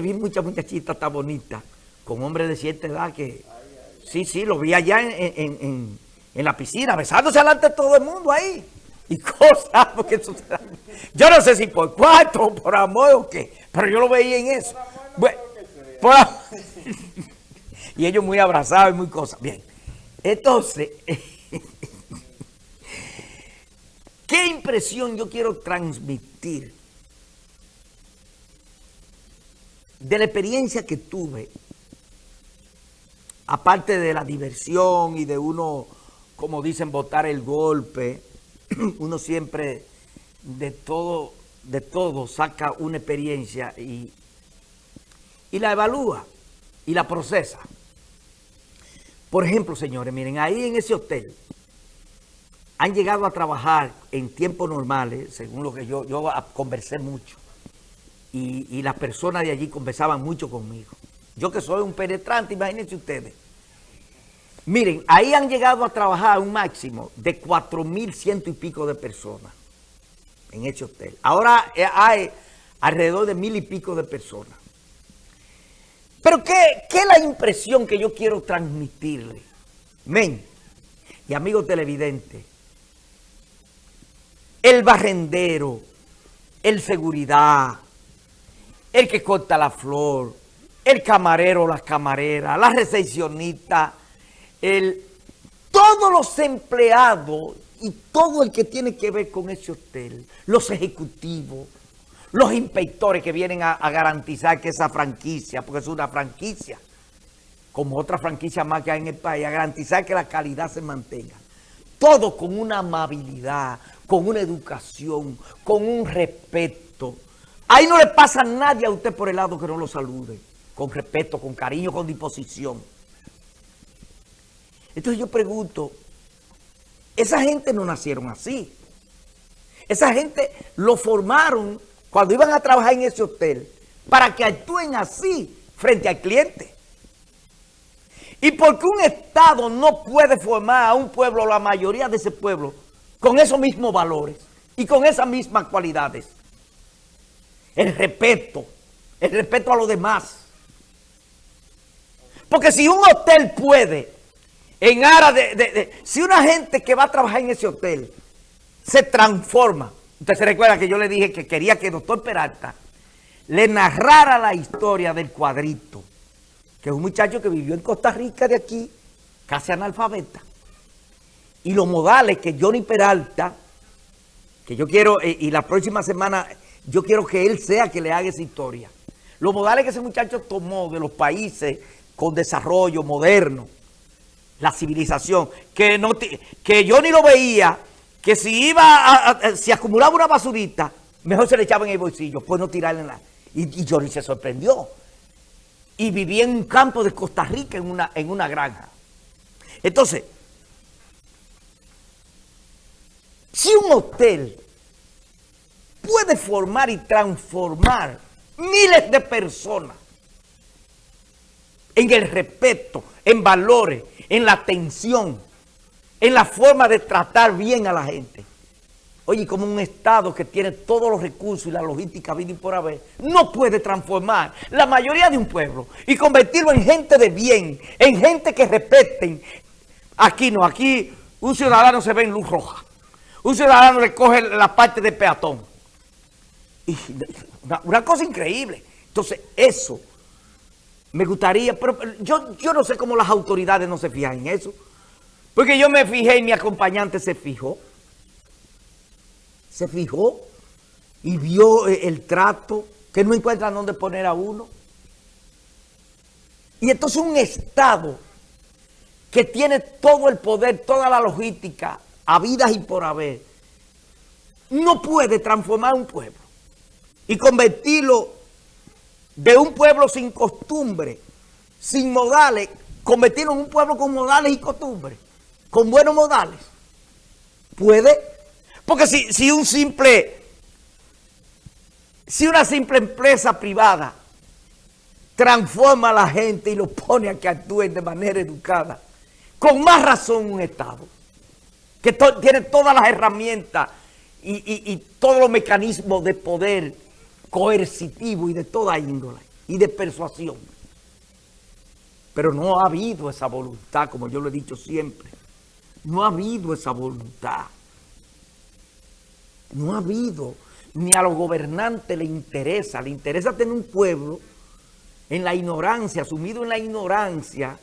vi muchas muchachitas tan bonitas, con hombres de cierta edad que... Sí, sí, lo vi allá en, la piscina, besándose delante de todo el mundo ahí. Y cosas, porque eso Yo no sé si por cuatro, por amor o qué, pero yo lo veía en eso. Bueno, y ellos muy abrazados y muy cosas. Bien, entonces, ¿qué impresión yo quiero transmitir de la experiencia que tuve, aparte de la diversión y de uno, como dicen, botar el golpe, uno siempre de todo, de todo saca una experiencia y, y la evalúa y la procesa. Por ejemplo, señores, miren, ahí en ese hotel han llegado a trabajar en tiempos normales, según lo que yo, yo conversé mucho, y, las personas de allí conversaban mucho conmigo. Yo que soy un penetrante, imagínense ustedes. Miren, ahí han llegado a trabajar un máximo de mil ciento y pico de personas en ese hotel. Ahora eh, hay alrededor de mil y pico de personas. Pero ¿qué, qué es la impresión que yo quiero transmitirle? Men, y amigos televidentes, el barrendero, el seguridad, el que corta la flor, el camarero o la camarera, la recepcionista, el, todos los empleados y todo el que tiene que ver con ese hotel, los ejecutivos, los inspectores que vienen a, garantizar que esa franquicia, porque es una franquicia, como otra franquicia más que hay en el país, a garantizar que la calidad se mantenga. Todo con una amabilidad, con una educación, con un respeto, Ahí no le pasa a nadie a usted por el lado que no lo salude. Con respeto, con cariño, con disposición. Entonces yo pregunto, esa gente no nacieron así. Esa gente lo formaron cuando iban a trabajar en ese hotel para que actúen así frente al cliente. Y porque un Estado no puede formar a un pueblo, la mayoría de ese pueblo, con esos mismos valores y con esas mismas cualidades el respeto, el respeto a los demás. Porque si un hotel puede, en aras de, si una gente que va a trabajar en ese hotel se transforma, usted se recuerda que yo le dije que quería que el doctor Peralta le narrara la historia del cuadrito, que es un muchacho que vivió en Costa Rica de aquí, casi analfabeta, y los modales que Johnny Peralta, que yo quiero, eh, y la próxima semana yo quiero que él sea que le haga esa historia. Los modales que ese muchacho tomó de los países con desarrollo moderno, la civilización, que, no que yo ni lo veía, que si iba a, si acumulaba una basurita, mejor se le echaba en el bolsillo, pues no tirarle la... Y, y Johnny se sorprendió. Y vivía en un campo de Costa Rica, en una, en una granja. Entonces, si un hotel puede formar y transformar miles de personas en el respeto, en valores, en la atención, en la forma de tratar bien a la gente. Oye, como un Estado que tiene todos los recursos y la logística vida y por haber, no puede transformar la mayoría de un pueblo y convertirlo en gente de bien, en gente que respeten. Aquí no, aquí un ciudadano se ve en luz roja. Un ciudadano le coge la parte de peatón una, cosa increíble. Entonces, eso me gustaría, pero yo, yo no sé cómo las autoridades no se fijan en eso. Porque yo me fijé y mi acompañante se fijó. Se fijó y vio eh, el trato, que no encuentran dónde poner a uno. Y entonces un Estado que tiene todo el poder, toda la logística, a vidas y por haber, no puede transformar un pueblo y convertirlo de un pueblo sin costumbre, sin modales, convertirlo en un pueblo con modales y costumbres, con buenos modales. ¿Puede? Porque si, si un simple, si una simple empresa privada transforma a la gente y lo pone a que actúen de manera educada, con más razón un Estado, que tiene todas las herramientas y, y todos los mecanismos de poder coercitivo y de toda índole. y de persuasión. Pero no ha habido esa voluntad, como yo lo he dicho siempre. No ha habido esa voluntad. No ha habido, ni a los gobernantes le interesa, le interesa tener un pueblo en la ignorancia, sumido en la ignorancia,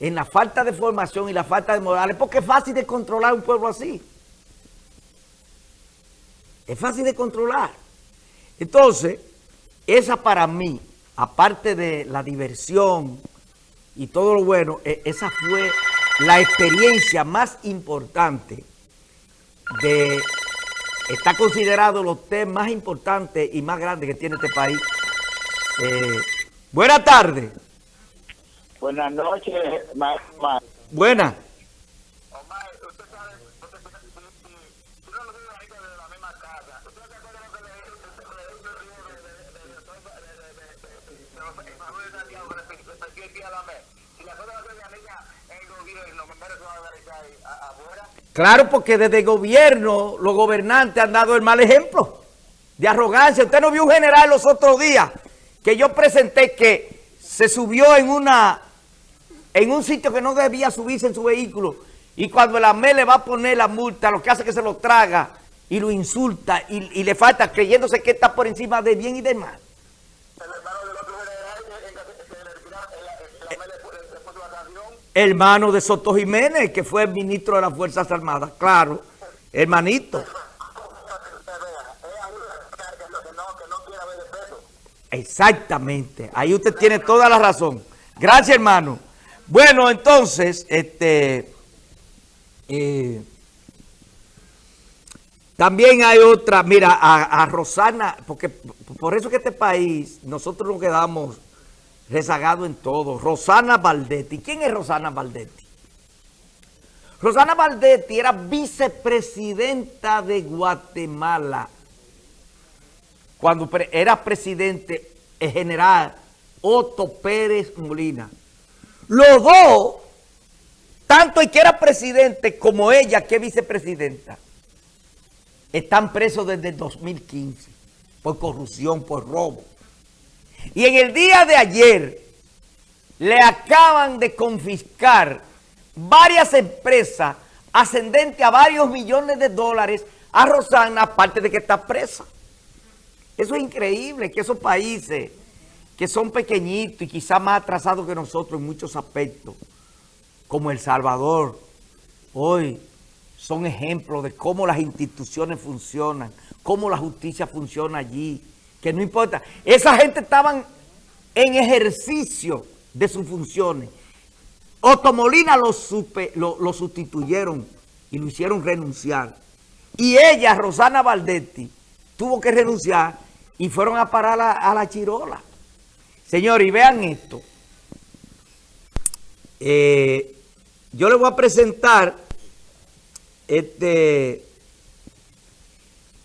en la falta de formación y la falta de morales, porque es fácil de controlar un pueblo así. Es fácil de controlar. Entonces, esa para mí, aparte de la diversión y todo lo bueno, e, esa fue la experiencia más importante de... Está considerado los temas más importantes y más grandes que tiene este país. Eh, buenas tardes. Buenas noches. Buenas. Omar, usted sabe, usted sabe, si, si, si no lo digo ahorita de la misma casa, ¿usted se acuerda lo que le hizo la la la. Claro, porque desde gobierno, los gobernantes han dado el mal ejemplo de arrogancia. Usted no vio un general los otros días que yo presenté que se subió en una en un sitio que no debía subirse en su vehículo y cuando el AME le va a poner la multa, lo que hace es que se lo traga y lo insulta y le falta creyéndose que está por encima de bien y de mal. Hermano de Soto Jiménez, que fue ministro de las Fuerzas Armadas, claro, hermanito. Exactamente, ahí usted tiene toda la razón. Gracias, hermano. Bueno, entonces, este, eh, también hay otra, mira, a, a, Rosana, porque por eso que este país, nosotros nos quedamos rezagados en todo. Rosana Valdetti. ¿Quién es Rosana Valdetti? Rosana Valdetti era vicepresidenta de Guatemala cuando era presidente el general Otto Pérez Molina. Los dos, tanto el que era presidente como ella que es vicepresidenta, están presos desde el 2015 por corrupción, por robo. Y en el día de ayer le acaban de confiscar varias empresas ascendentes a varios millones de dólares a Rosana, aparte de que está presa. Eso es increíble, que esos países que son pequeñitos y quizás más atrasados que nosotros en muchos aspectos, como El Salvador, hoy son ejemplos de cómo las instituciones funcionan, cómo la justicia funciona allí, que no importa. Esa gente estaban en ejercicio de sus funciones. Otomolina lo, sustituyeron y lo hicieron renunciar. Y ella, Rosana Valdetti, tuvo que renunciar y fueron a parar a, a la chirola. Señores, y vean esto. Eh, yo les voy a presentar este...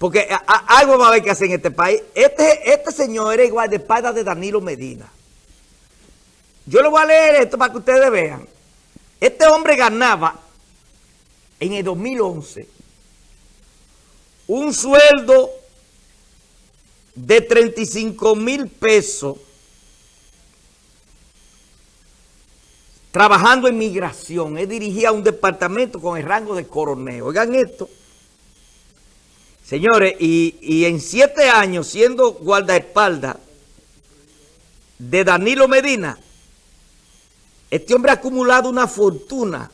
Porque algo va a haber que hacer en este país. Este, este señor era igual de espada de Danilo Medina. Yo le voy a leer esto para que ustedes vean. Este hombre ganaba en el 2011 un sueldo de 35 mil pesos trabajando en migración. Él dirigía un departamento con el rango de coronel. Oigan esto. Señores, y, en siete años siendo guardaespaldas de Danilo Medina, este hombre ha acumulado una fortuna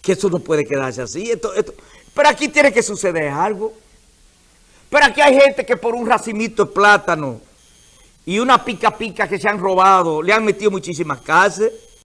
que eso no puede quedarse así. Pero aquí tiene que suceder algo. Pero aquí hay gente que por un racimito de plátano y una pica pica que se han robado, le han metido muchísimas cárceles.